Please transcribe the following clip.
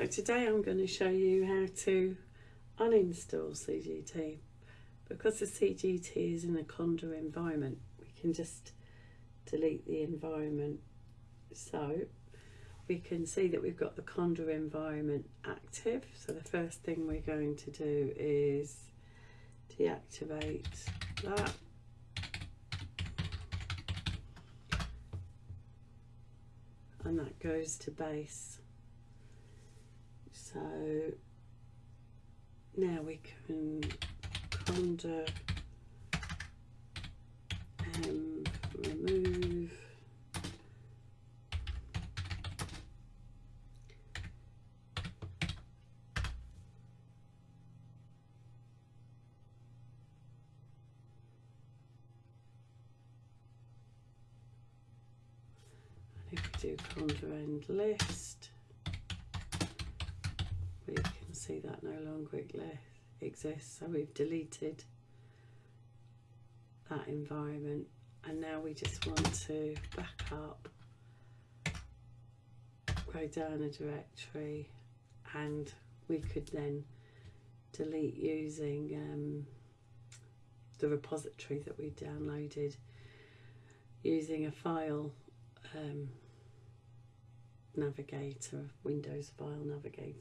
So today I'm going to show you how to uninstall CGT. Because the CGT is in a Conda environment, we can just delete the environment. So we can see that we've got the Conda environment active. So the first thing we're going to do is deactivate that. And that goes to base. So now we can conda env remove. And do conda env list see that no longer exists so we've deleted that environment and now we just want to back up go down a directory and we could then delete using um, the repository that we downloaded using a file um, navigator, Windows file navigator.